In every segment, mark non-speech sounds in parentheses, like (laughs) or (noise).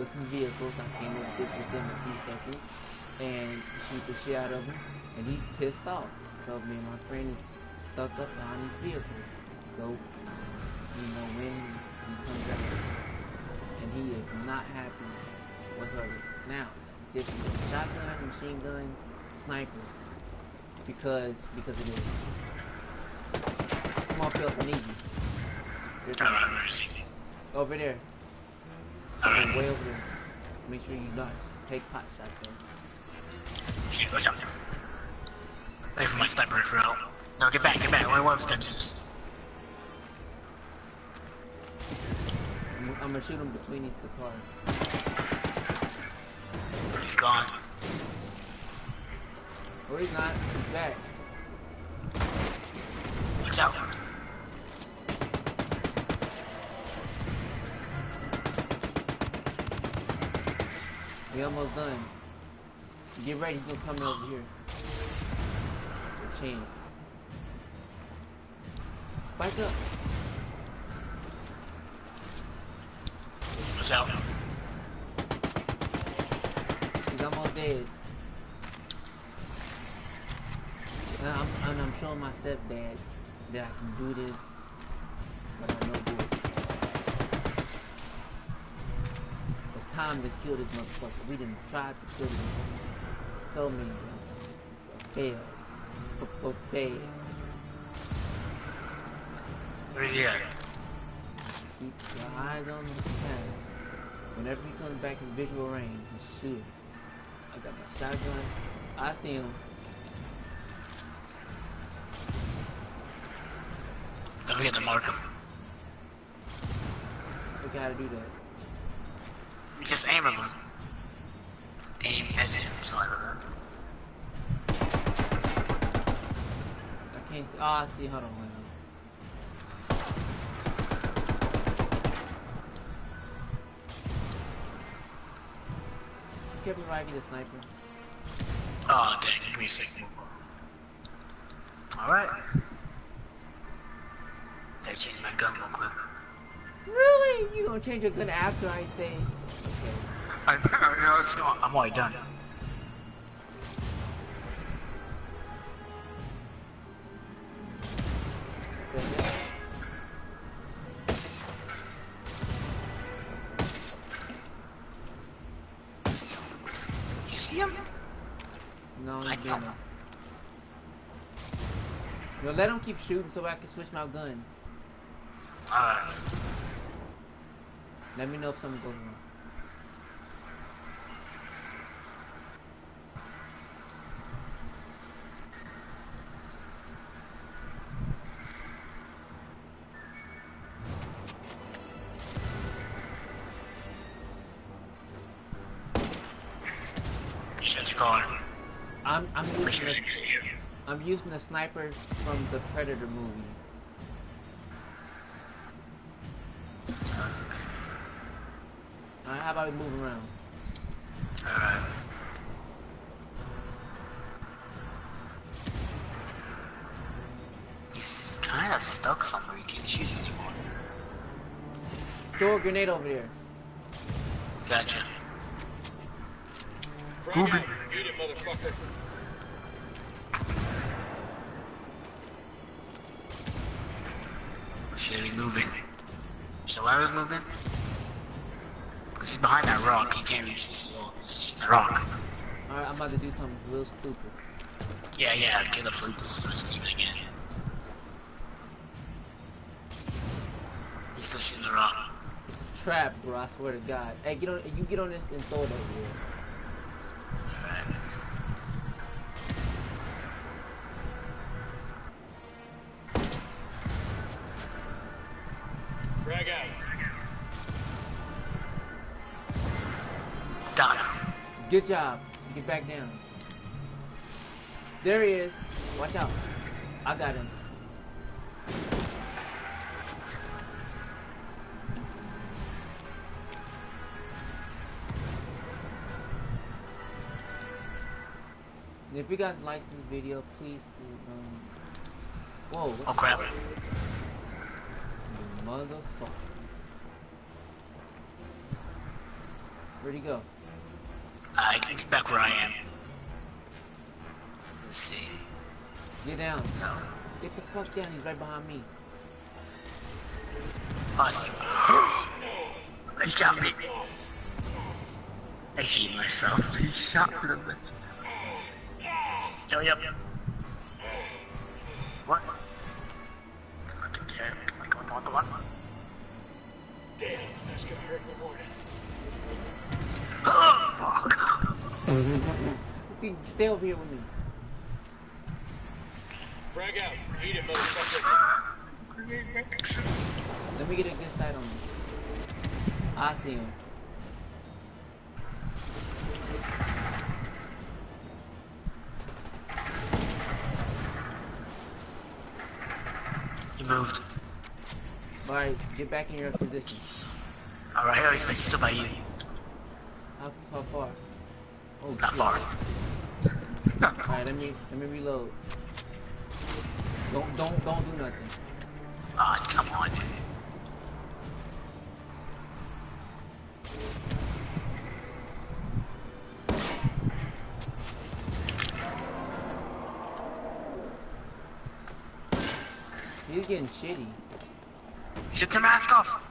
with some vehicles. I came up with this within a few seconds and shoot the shit out of him. And he's pissed off. So me and my friend is stuck up behind these vehicles. So, you know, when he comes out and he is not happy whatsoever. Now, just shotgun, machine gun, sniper. Because, because it is. Come on, Phil, I need you. There's Alright, where is he? over there. Way over there. Make sure you not take pot shots though. Shit, watch out. Wait for my sniper rifle. No, get back, get back. Only one this. I'm, I'm gonna shoot him between these the cars. He's gone. Oh, he's not. He's back. Watch out. We almost done. Get ready, he's gonna come over here. Chain. Back up. Watch out. He's almost dead. And I'm, and I'm showing my stepdad that I can do this, but I know time to kill this motherfucker. We didn't try to kill him so many. Failed. F- Failed. Where's he at? Keep your eyes on the path. Whenever he comes back in visual range, just shoot him. I got my shotgun. I see him. Don't forget to mark him. We gotta do that. Just aim at him. Aim at him, sorry about that. I can't. Oh, I see. Hold on, hold on. Get me right, a sniper. Oh, dang, give me a second. Move on. Alright. Gotta change my gun real quick. Really? You gonna change your gun after I say? Okay. I, I, no, it's not. I'm already done. You see him? No, I don't. No, let him keep shooting so I can switch my gun. Alright. Let me know if something goes wrong. Shut your car. I'm I'm using the you get here. I'm using the sniper from the Predator movie. Alright, how about we move around? Alright. He's kinda stuck somewhere, he can't shoot anymore. Throw a grenade over there. Gotcha. Frag Google. out. Get it, motherfucker. Should he moving? Shalara's moving? Cause he's behind that rock, he can't really see he's the rock. Alright, I'm about to do something real stupid. Yeah, yeah, get the flute to start screaming again. He's still shooting the rock. Trap, bro, I swear to God. Hey, get on you get on this and throw it over here. Good job. Get back down. There he is. Watch out. I got him. And if you guys like this video, please do, um... Whoa, Oh crap. motherfucker? Where'd he go? Uh, he's back where I am. Let's see. Get down. No. Get the fuck down. He's right behind me. I see. he got me. I hate myself. He shot me. Yo, yep. What? God. Fucking Stay over here with me. Frag out. Eat it, motherfucker. Let me get a good sight on him. I see him. He moved. Alright, get back in your position. Alright, here he's, he's still by you. How, how far? Oh, Not shit. far. (laughs) Alright, let me let me reload. Don't don't don't do nothing. Ah, come on. He's getting shitty. He took the mask off.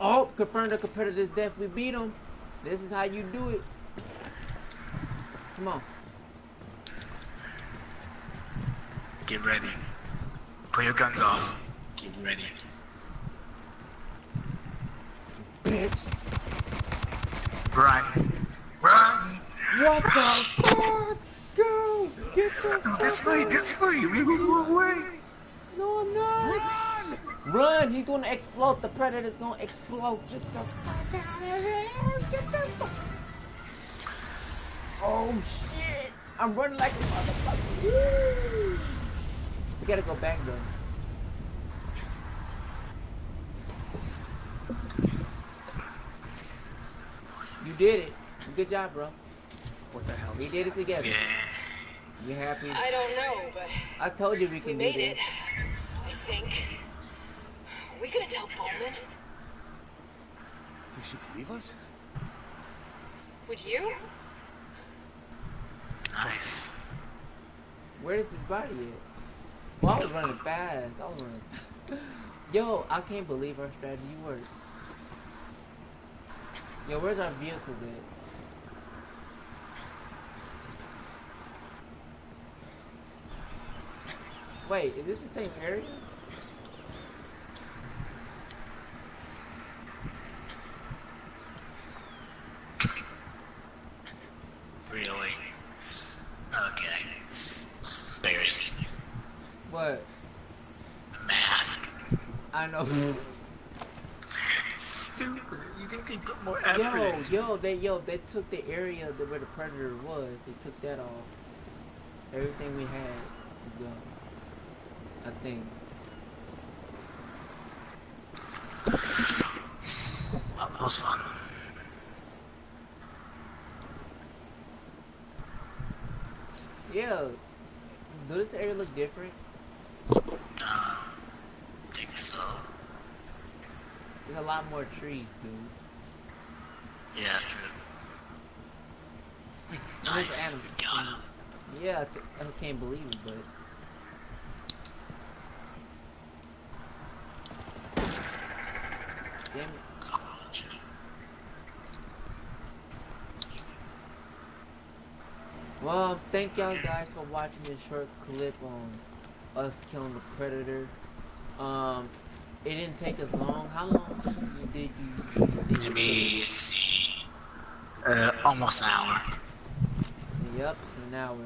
Oh, confirmed the competitor's death. We beat him. This is how you do it. Come on. Get ready. Put your guns off. Get ready. Bitch. Run. Run. What the fuck? Go! Get the No, this way, this way. We will go away. No, I'm not. Run! Run! He's gonna explode. The predator's gonna explode. Get the fuck out of here! Get the fuck. Oh shit! I'm running like a motherfucker. Woo! We gotta go back though. You did it. Good job, bro. What the hell? We did it together. Yeah. You happy? I don't know, but I told you we we can do made this. it. I think. Are we gonna tell Bowman? Think she believe us? Would you? Nice. Where is his body at? Well, I was running fast. I was running. Yo, I can't believe our strategy worked. Yo, where's our vehicle at? Wait, is this the same area? Really? Okay. It's embarrassing. What? The mask. I know. Mm-hmm. Stupid. You think they put more effort yo, into yo, they yo, they took the area that where the predator was. They took that off. Everything we had is gone. I think. Well, that was fun. Yeah. Does this area look different? Uh, think so. There's a lot more trees, dude. Yeah, true. Nice. animals. Got him. Yeah, I, I can't believe it, but. Damn it. Well, thank y'all guys for watching this short clip on us killing the predator. Um, it didn't take us long. How long did you? Did you Let me see. Uh, almost an hour. Yep, an hour.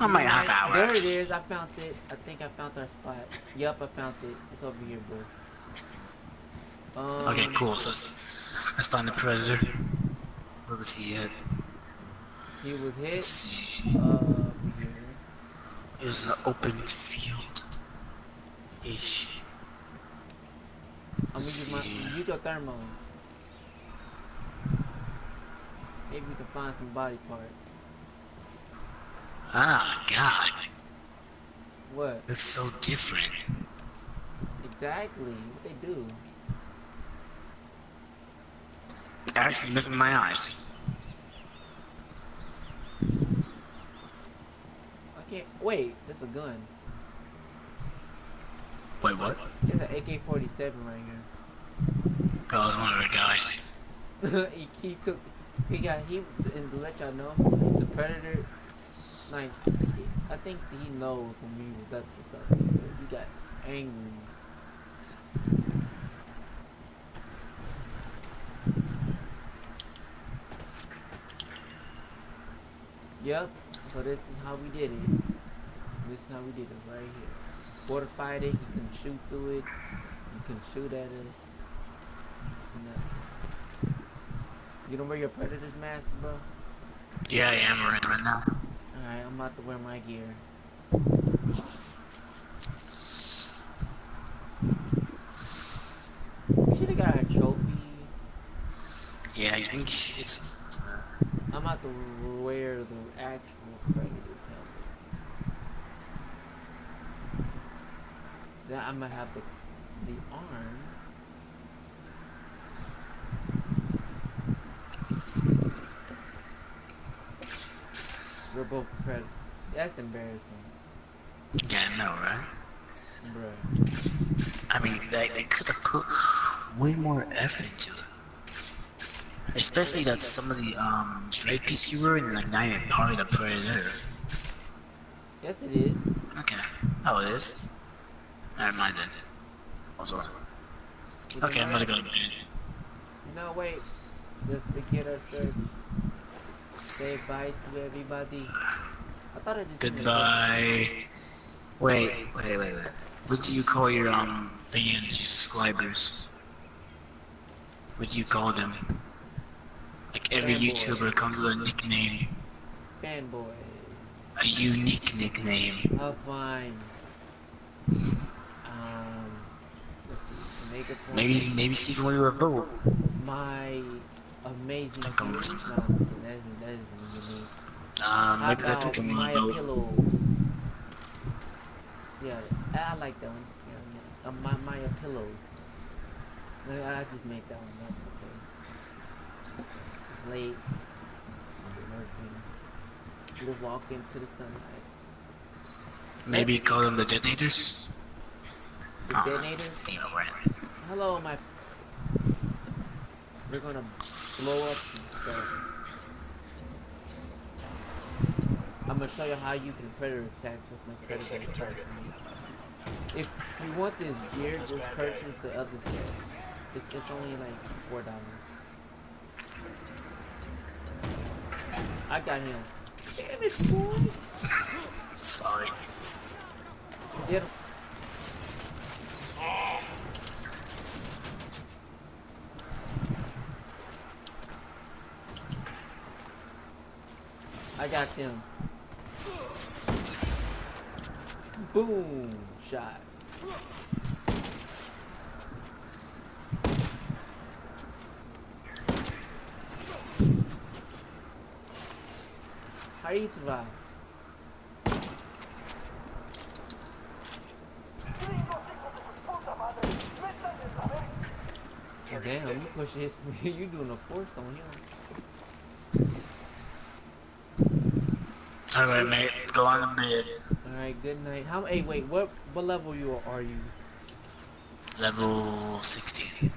I might have There hour, it actually. is. I found it. I think I found our spot. Yep, I found it. It's over here, bro. Um, Okay, cool. So let's, find the predator. Where was he at? He was Let's see. Uh, here. It was an open field. Ish. I'm gonna use See. use your thermo. Maybe we can find some body parts. Ah, God. What? Looks so different. Exactly. What they do? Actually, missing my eyes. Okay. can't. Wait, that's a gun. Wait, what? It's an AK-47 right Oh, That was one of the guys. (laughs) he, he took. He got. He and to let y'all know, the predator. Like, I think he knows when we was up to something. He got angry. Yep. So this is how we did it. This is how we did it right here. Fortified it. You can shoot through it. You can shoot at us. You don't wear your predator's mask, bro? Yeah, I am right, right now. Alright, I'm about to wear my gear. We should have got a trophy. Yeah, you think it's. I'm about to wear the actual predator's Then I'm gonna have the the arm. We're both predators. That's embarrassing, Yeah, I know, right? bruh. I mean, they, they could have put way more effort into it. Especially that some of the um straight piece you were in like not even part of the predator. Yes, it is. Okay. Oh, it is. Never mind then. Also, You okay, I'm gonna go to bed. No, wait. Just to get us to say bye to everybody. I thought I just Goodbye. Wait, wait, wait, wait. What do you call your um fans, your subscribers? What do you call them? Like every Fanboy. YouTuber comes with a nickname, fanboy. a unique nickname. Oh, fine. Um, let's see. Make it for Maybe, maybe see if we were vote. my amazing. Think something. That isn't that isn't unique. Um, How maybe that about took my vote. pillows? Yeah, I like that one. Yeah, uh, my my pillows. I I just made that one up. Okay. Late. I'm working. We'll walk into the sunlight. Maybe call them the detonators. The detonators. Wren. Hello, my. We're gonna blow up some stuff. I'm gonna show you how you can predator attack with my We got a predator. second target. If you want this gear, just purchase the other stuff. It's, it's only like four dollars. I got him. Damn it, boy! Sorry. Get him. I got him. Boom! Shot. How do you survive? Damn, you push his. (laughs) you doing a force on him. Alright, mate. Go on to bed. All right, good night. How? Hey, wait. What? What level you are, are you? Level 16.